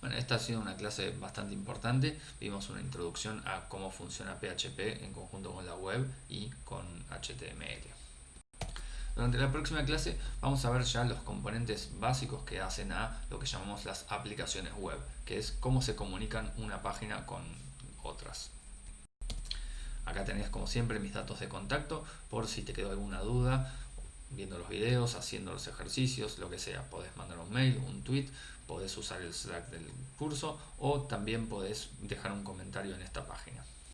Bueno, esta ha sido una clase bastante importante. Vimos una introducción a cómo funciona PHP en conjunto con la web y con HTML. Durante la próxima clase vamos a ver ya los componentes básicos que hacen a lo que llamamos las aplicaciones web, que es cómo se comunican una página con otras. Acá tenés como siempre mis datos de contacto por si te quedó alguna duda viendo los videos, haciendo los ejercicios, lo que sea. Podés mandar un mail, un tweet, podés usar el Slack del curso o también podés dejar un comentario en esta.